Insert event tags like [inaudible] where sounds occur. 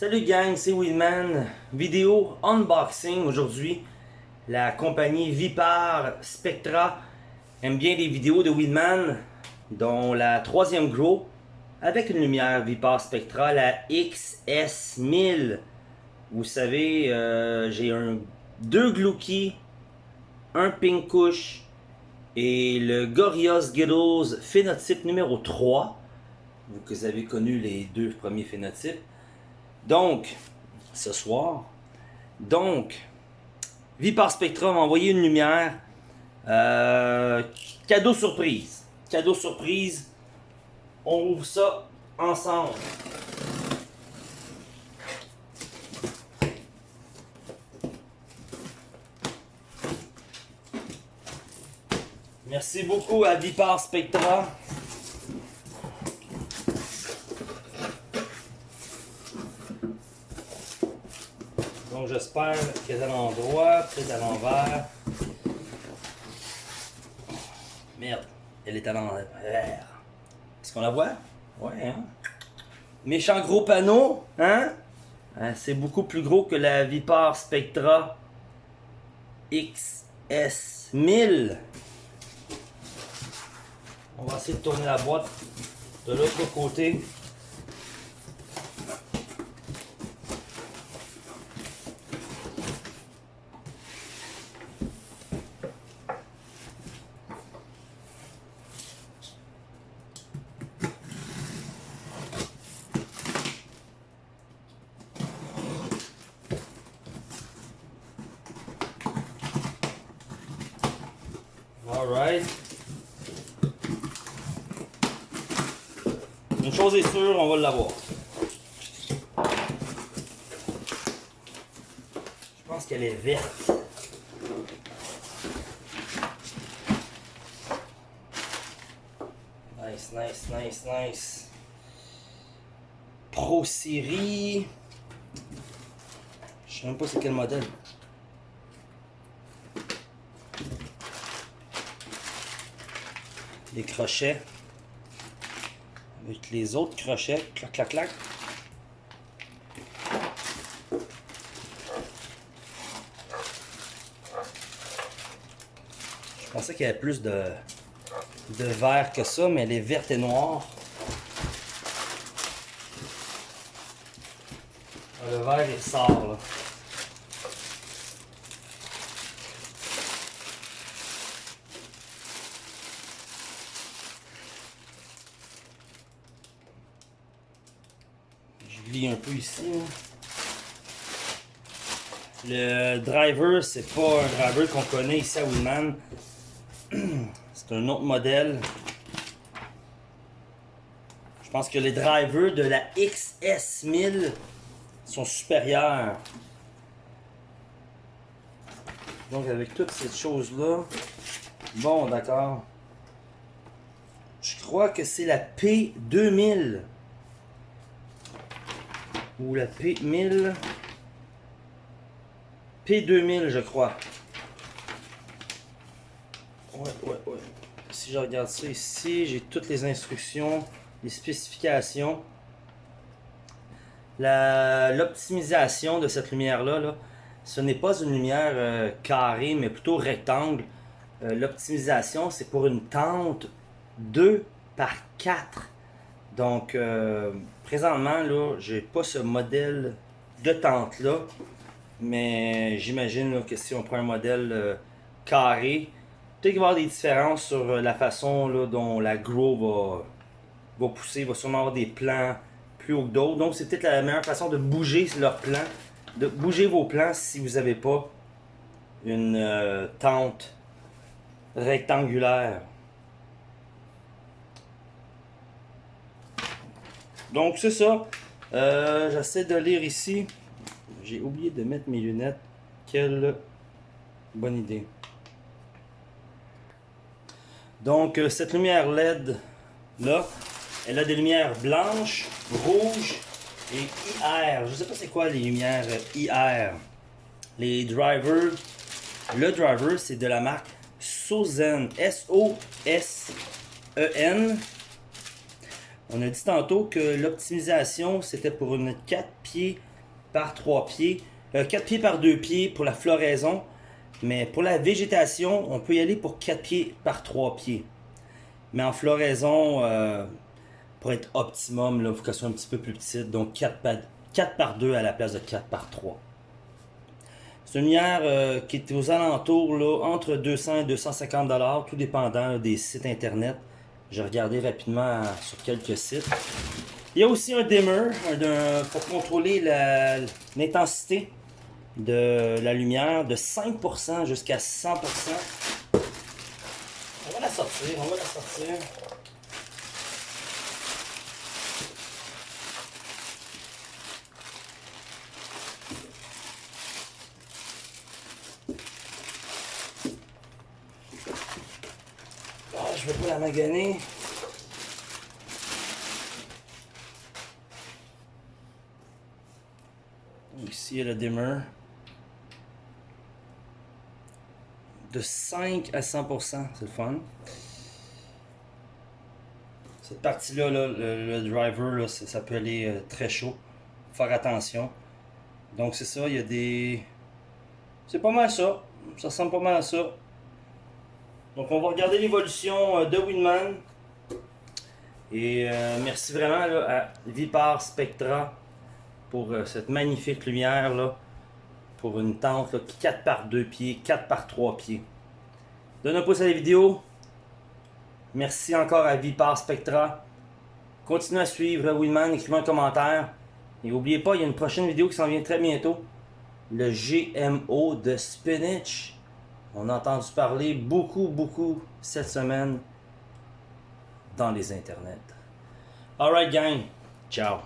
Salut gang, c'est Winman. Vidéo unboxing aujourd'hui. La compagnie Vipar Spectra aime bien les vidéos de Winman, dont la troisième Grow avec une lumière Vipar Spectra, la XS1000. Vous savez, euh, j'ai un deux Glucky, un Pinkush et le Gorillaz Skittles phénotype numéro 3. Vous avez connu les deux premiers phénotypes. Donc, ce soir, donc, Vipar Spectra m'a envoyé une lumière. Euh, cadeau surprise. Cadeau surprise. On ouvre ça ensemble. Merci beaucoup à Vipar Spectra. J'espère qu'elle est à l'endroit, peut-être à l'envers. Merde, elle est à l'envers. Est-ce qu'on la voit? Ouais, hein? Méchant gros panneau, hein? hein? C'est beaucoup plus gros que la Vipar Spectra XS1000. On va essayer de tourner la boîte de l'autre côté. Une chose est sûre, on va l'avoir. Je pense qu'elle est verte. Nice, nice, nice, nice. Pro Série. Je sais même pas c'est quel modèle. Crochets avec les autres crochets. Clac, clac, clac. Je pensais qu'il y avait plus de, de vert que ça, mais elle est verte et noire. Le vert, il sort, là. Un peu ici. Le driver, c'est pas un driver qu'on connaît ici à Winman. [clears throat] C'est un autre modèle. Je pense que les drivers de la XS1000 sont supérieurs. Donc avec toutes ces choses-là, bon d'accord. Je crois que c'est la P2000 ou la P1000 P2000 je crois. Ouais ouais ouais. Si je regarde ça ici j'ai toutes les instructions les spécifications. L'optimisation de cette lumière là, là ce n'est pas une lumière euh, carrée mais plutôt rectangle. Euh, l'optimisation c'est pour une tente 2 par 4 donc, euh, présentement, là, j'ai pas ce modèle de tente-là. Mais j'imagine que si on prend un modèle euh, carré, peut-être qu'il va y avoir des différences sur euh, la façon dont la grow va, pousser. Il va sûrement avoir des plans plus haut que d'autres. Donc, c'est peut-être la meilleure façon de bouger leur plan. De bouger vos plans si vous n'avez pas une tente rectangulaire. Donc, c'est ça. Euh, j'essaie de lire ici. J'ai oublié de mettre mes lunettes. Quelle bonne idée. Donc, euh, cette lumière LED, là, elle a des lumières blanches, rouges et IR. Je ne sais pas c'est quoi les lumières IR. Les drivers, le driver, c'est de la marque Sozen. S-O-S-E-N. On a dit tantôt que l'optimisation, c'était pour une 4 pieds par 3 pieds, 4 euh, pieds par 2 pieds pour la floraison. Mais pour la végétation, on peut y aller pour 4 pieds par 3 pieds. Mais en floraison, euh, pour être optimum, il faut qu'elle soit un petit peu plus petite. Donc 4 par, 4 par 2 à la place de 4 par 3. C'est une lumière euh, qui est aux alentours entre 200 et 250 dollars, tout dépendant des sites internet. J'ai regardé rapidement sur quelques sites. Il y a aussi un dimmer pour contrôler l'intensité de la lumière de 5% jusqu'à 100%. On va la sortir, on va la sortir. Je vais pas la maganer. Ici, il y a le dimmer. De 5 à 100%, c'est le fun. Cette partie-là, le, driver, ça, peut aller euh, très chaud. Faire attention. Donc c'est ça, il y a des... C'est pas mal ça. Ça ressemble pas mal à ça. Donc on va regarder l'évolution euh, de Winman. Et euh, merci vraiment à Vipar Spectra pour euh, cette magnifique lumière là, pour une tente 4 par 2 pieds, 4 par 3 pieds. Donne un pouce à la vidéo. Merci encore à Vipar Spectra. Continuez à suivre Willman, écrivez un commentaire. Et n'oubliez pas, il y a une prochaine vidéo qui s'en vient très bientôt. Le GMO de spinach. On a entendu parler beaucoup, beaucoup cette semaine dans les internets. Alright gang, ciao.